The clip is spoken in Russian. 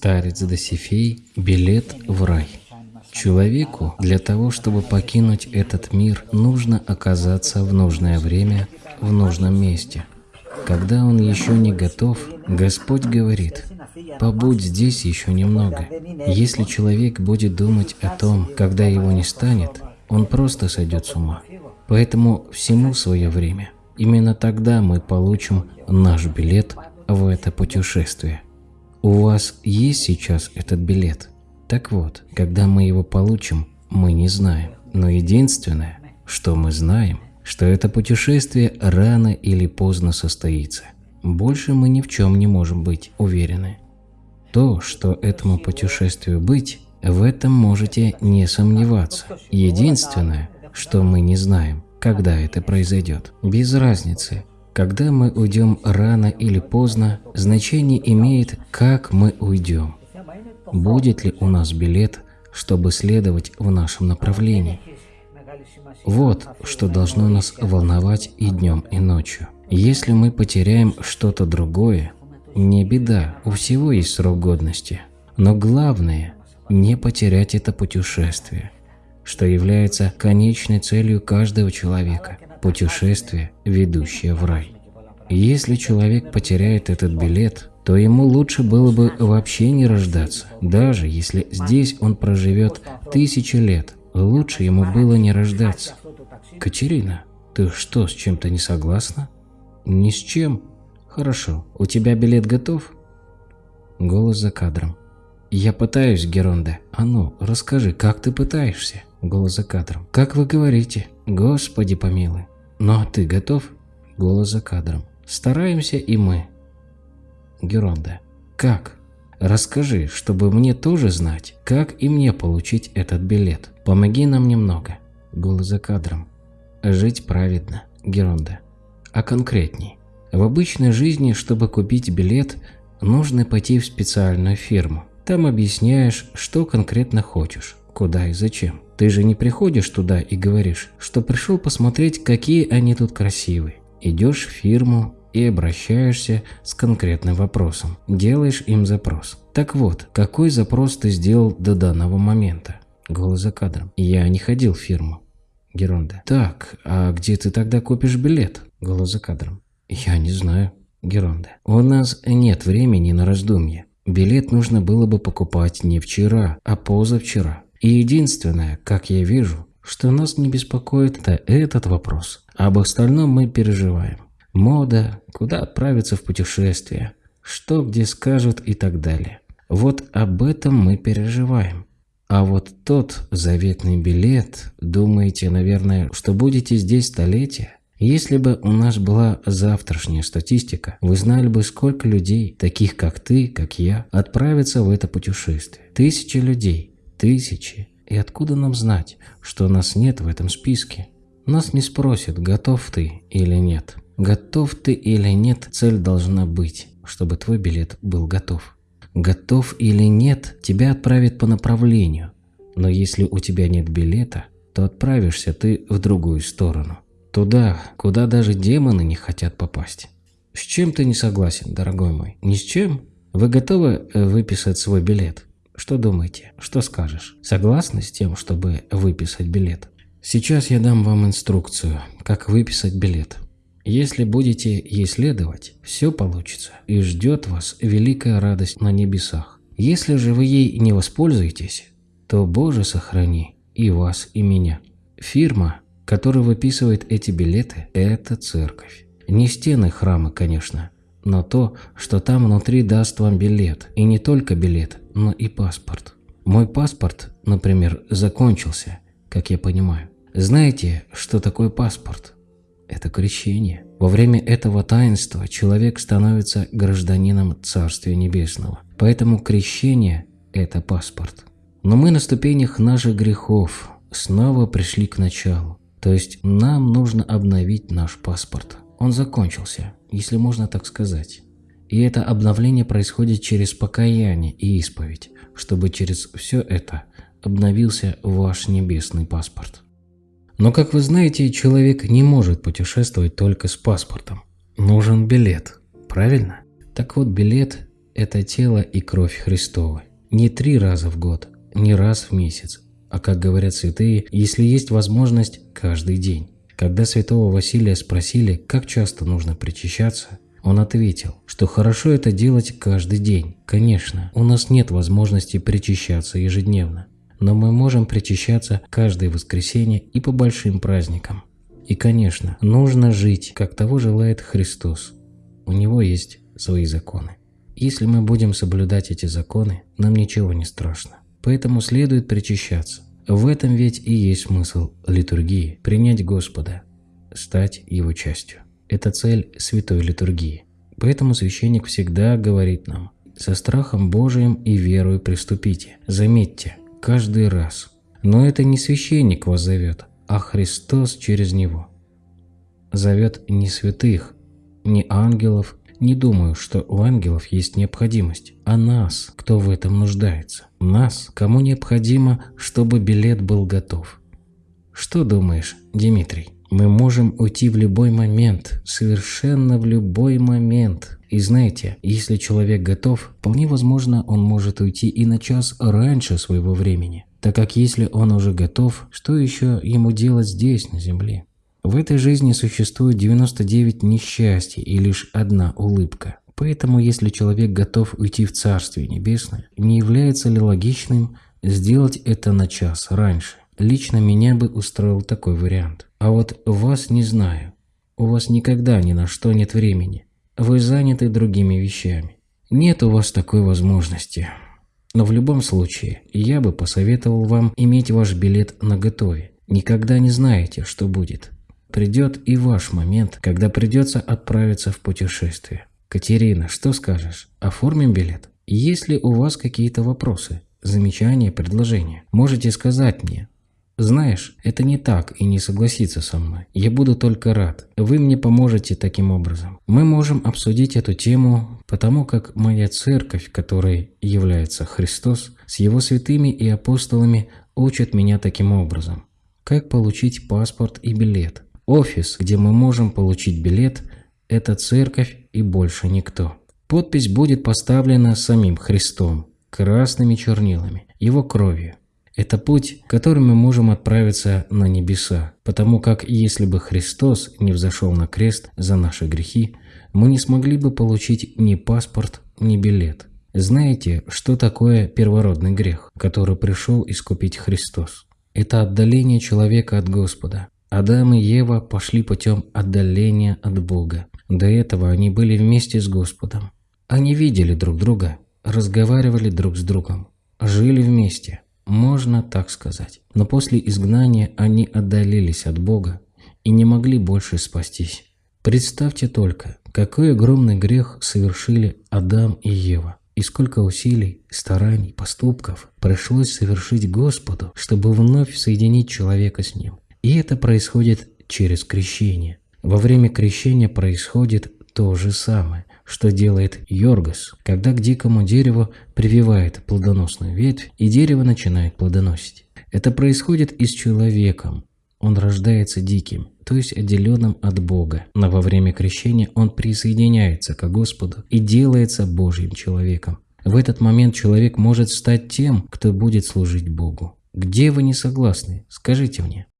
Старец Досифей «Билет в рай». Человеку для того, чтобы покинуть этот мир, нужно оказаться в нужное время, в нужном месте. Когда он еще не готов, Господь говорит, «Побудь здесь еще немного». Если человек будет думать о том, когда его не станет, он просто сойдет с ума. Поэтому всему свое время. Именно тогда мы получим наш билет в это путешествие. У вас есть сейчас этот билет? Так вот, когда мы его получим, мы не знаем. Но единственное, что мы знаем, что это путешествие рано или поздно состоится. Больше мы ни в чем не можем быть уверены. То, что этому путешествию быть, в этом можете не сомневаться. Единственное, что мы не знаем, когда это произойдет. Без разницы, когда мы уйдем рано или поздно, значение имеет, как мы уйдем. Будет ли у нас билет, чтобы следовать в нашем направлении? Вот что должно нас волновать и днем, и ночью. Если мы потеряем что-то другое, не беда, у всего есть срок годности. Но главное – не потерять это путешествие, что является конечной целью каждого человека – путешествие, ведущее в рай. Если человек потеряет этот билет, то ему лучше было бы вообще не рождаться, даже если здесь он проживет тысячи лет. Лучше ему было не рождаться. Катерина, ты что, с чем-то не согласна? Ни с чем. Хорошо, у тебя билет готов? Голос за кадром. Я пытаюсь, Геронда. А ну, расскажи, как ты пытаешься? Голос за кадром. Как вы говорите? Господи помилуй. А ты готов? Голос за кадром. Стараемся и мы. Геронда. Как? Расскажи, чтобы мне тоже знать, как и мне получить этот билет. Помоги нам немного. Голос за кадром. Жить праведно. Геронда. А конкретней. В обычной жизни, чтобы купить билет, нужно пойти в специальную фирму. Там объясняешь, что конкретно хочешь, куда и зачем. Ты же не приходишь туда и говоришь, что пришел посмотреть, какие они тут красивые. Идешь в фирму и обращаешься с конкретным вопросом. Делаешь им запрос. Так вот, какой запрос ты сделал до данного момента? Голос за кадром. Я не ходил в фирму. Геронда. Так, а где ты тогда купишь билет? Голос за кадром. Я не знаю. Геронда. У нас нет времени на раздумье. Билет нужно было бы покупать не вчера, а позавчера. И единственное, как я вижу, что нас не беспокоит, это этот вопрос. Об остальном мы переживаем. Мода, куда отправиться в путешествие, что где скажут и так далее. Вот об этом мы переживаем. А вот тот заветный билет, думаете, наверное, что будете здесь столетия? Если бы у нас была завтрашняя статистика, вы знали бы, сколько людей, таких как ты, как я, отправятся в это путешествие. Тысячи людей. Тысячи. И откуда нам знать, что нас нет в этом списке? Нас не спросят, готов ты или нет. Готов ты или нет, цель должна быть, чтобы твой билет был готов. Готов или нет, тебя отправят по направлению. Но если у тебя нет билета, то отправишься ты в другую сторону. Туда, куда даже демоны не хотят попасть. С чем ты не согласен, дорогой мой? Ни с чем? Вы готовы э, выписать свой билет? Что думаете? Что скажешь? Согласны с тем, чтобы выписать билет? Сейчас я дам вам инструкцию, как выписать билет. Если будете ей следовать, все получится и ждет вас великая радость на небесах. Если же вы ей не воспользуетесь, то Боже сохрани и вас, и меня. Фирма, которая выписывает эти билеты, это церковь. Не стены храма, конечно, но то, что там внутри даст вам билет. И не только билет, но и паспорт. Мой паспорт, например, закончился, как я понимаю. Знаете, что такое паспорт? Это крещение. Во время этого таинства человек становится гражданином Царствия Небесного. Поэтому крещение – это паспорт. Но мы на ступенях наших грехов снова пришли к началу. То есть нам нужно обновить наш паспорт. Он закончился, если можно так сказать. И это обновление происходит через покаяние и исповедь, чтобы через все это обновился ваш небесный паспорт. Но, как вы знаете, человек не может путешествовать только с паспортом. Нужен билет, правильно? Так вот, билет – это тело и кровь Христова. Не три раза в год, не раз в месяц, а как говорят святые, если есть возможность, каждый день. Когда святого Василия спросили, как часто нужно причащаться, он ответил, что хорошо это делать каждый день. Конечно, у нас нет возможности причащаться ежедневно, но мы можем причащаться каждое воскресенье и по большим праздникам. И, конечно, нужно жить, как того желает Христос. У Него есть свои законы. Если мы будем соблюдать эти законы, нам ничего не страшно. Поэтому следует причащаться. В этом ведь и есть смысл литургии – принять Господа, стать Его частью. Это цель святой литургии. Поэтому священник всегда говорит нам «со страхом Божиим и верою приступите». Заметьте, каждый раз. Но это не священник вас зовет, а Христос через него. Зовет не святых, не ангелов, не думаю, что у ангелов есть необходимость, а нас, кто в этом нуждается. Нас, кому необходимо, чтобы билет был готов. Что думаешь, Дмитрий? Мы можем уйти в любой момент, совершенно в любой момент. И знаете, если человек готов, вполне возможно, он может уйти и на час раньше своего времени. Так как если он уже готов, что еще ему делать здесь, на земле? В этой жизни существует 99 несчастий и лишь одна улыбка. Поэтому, если человек готов уйти в Царствие Небесное, не является ли логичным сделать это на час раньше? Лично меня бы устроил такой вариант. А вот вас не знаю. У вас никогда ни на что нет времени. Вы заняты другими вещами. Нет у вас такой возможности. Но в любом случае, я бы посоветовал вам иметь ваш билет наготове. Никогда не знаете, что будет. Придет и ваш момент, когда придется отправиться в путешествие. Катерина, что скажешь? Оформим билет? Есть ли у вас какие-то вопросы, замечания, предложения? Можете сказать мне, знаешь, это не так и не согласиться со мной. Я буду только рад. Вы мне поможете таким образом. Мы можем обсудить эту тему, потому как моя церковь, которой является Христос, с его святыми и апостолами учат меня таким образом. Как получить паспорт и билет? Офис, где мы можем получить билет, это церковь и больше никто. Подпись будет поставлена самим Христом, красными чернилами, его кровью. Это путь, которым мы можем отправиться на небеса, потому как если бы Христос не взошел на крест за наши грехи, мы не смогли бы получить ни паспорт, ни билет. Знаете, что такое первородный грех, который пришел искупить Христос? Это отдаление человека от Господа. Адам и Ева пошли путем отдаления от Бога. До этого они были вместе с Господом. Они видели друг друга, разговаривали друг с другом, жили вместе – можно так сказать. Но после изгнания они отдалились от Бога и не могли больше спастись. Представьте только, какой огромный грех совершили Адам и Ева. И сколько усилий, стараний, поступков пришлось совершить Господу, чтобы вновь соединить человека с Ним. И это происходит через крещение. Во время крещения происходит то же самое что делает Йоргас, когда к дикому дереву прививает плодоносную ветвь, и дерево начинает плодоносить. Это происходит и с человеком. Он рождается диким, то есть отделенным от Бога. Но во время крещения он присоединяется к Господу и делается Божьим человеком. В этот момент человек может стать тем, кто будет служить Богу. Где вы не согласны? Скажите мне.